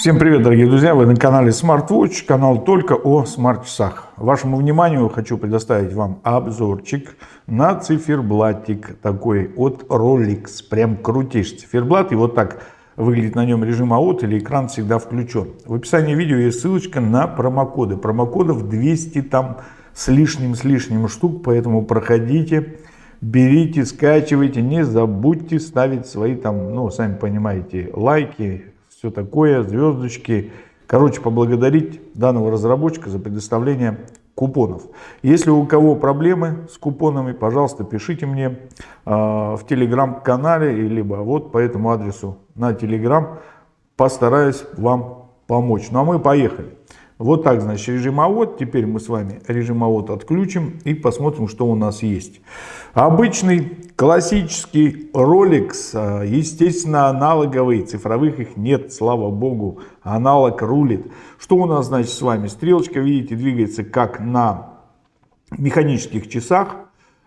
Всем привет, дорогие друзья! Вы на канале SmartWatch, канал только о смарт-часах. Вашему вниманию хочу предоставить вам обзорчик на циферблатик такой от Rolex. Прям крутейший циферблат. И вот так выглядит на нем режим АОТ или экран всегда включен. В описании видео есть ссылочка на промокоды. Промокодов 200 там с лишним, с лишним штук, поэтому проходите, берите, скачивайте. Не забудьте ставить свои там, ну, сами понимаете, лайки, все такое, звездочки. Короче, поблагодарить данного разработчика за предоставление купонов. Если у кого проблемы с купонами, пожалуйста, пишите мне э, в телеграм-канале, либо вот по этому адресу на телеграм. Постараюсь вам помочь. Ну а мы поехали. Вот так, значит, режим АОТ. Теперь мы с вами режим АОТ отключим и посмотрим, что у нас есть. Обычный классический Rolex, а, естественно, аналоговый, цифровых их нет, слава богу, аналог рулит. Что у нас, значит, с вами? Стрелочка, видите, двигается как на механических часах,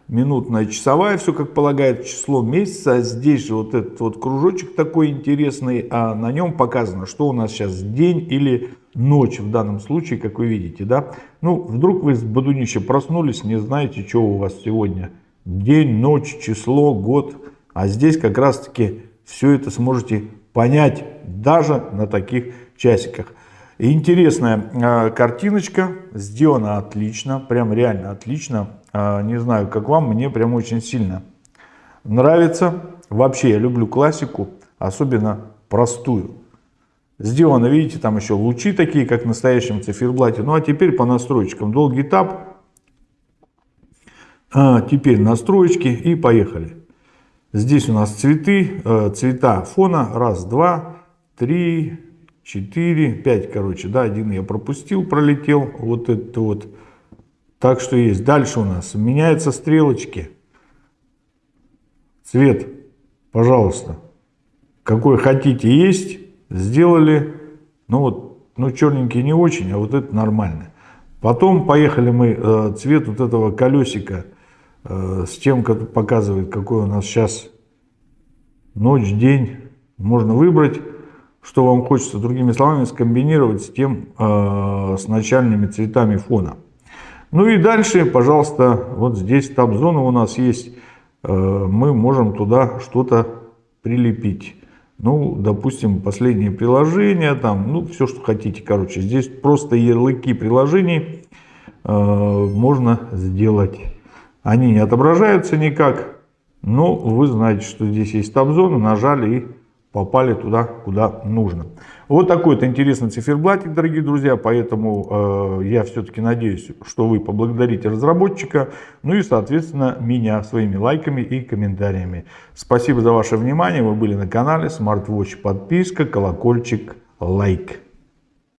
минутная, часовая, все как полагает число месяца. Здесь же вот этот вот кружочек такой интересный, а на нем показано, что у нас сейчас день или ночь в данном случае, как вы видите, да. Ну, вдруг вы с бодунища проснулись, не знаете, что у вас сегодня. День, ночь, число, год. А здесь как раз-таки все это сможете понять даже на таких часиках. Интересная э, картиночка, сделана отлично, прям реально отлично. Э, не знаю, как вам, мне прям очень сильно нравится. Вообще, я люблю классику, особенно простую. Сделано, видите, там еще лучи такие, как в настоящем циферблате. Ну а теперь по настройкам. Долгий тап. А, теперь настроечки и поехали. Здесь у нас цветы, э, цвета фона. Раз, два, три, четыре, пять, короче. Да, один я пропустил, пролетел. Вот это вот. Так что есть. Дальше у нас меняются стрелочки. Цвет, пожалуйста, какой хотите есть сделали, ну вот, ну черненький не очень, а вот это нормально. Потом поехали мы, э, цвет вот этого колесика э, с тем, как показывает, какой у нас сейчас ночь, день. Можно выбрать, что вам хочется, другими словами, скомбинировать с тем, э, с начальными цветами фона. Ну и дальше, пожалуйста, вот здесь таб-зона у нас есть, мы можем туда что-то прилепить. Ну, допустим, последние приложения, там, ну, все, что хотите, короче. Здесь просто ярлыки приложений э, можно сделать. Они не отображаются никак, но вы знаете, что здесь есть таб-зона, нажали и попали туда, куда нужно. Вот такой вот интересный циферблатик, дорогие друзья, поэтому э, я все-таки надеюсь, что вы поблагодарите разработчика, ну и, соответственно, меня своими лайками и комментариями. Спасибо за ваше внимание, вы были на канале SmartWatch, подписка, колокольчик, лайк.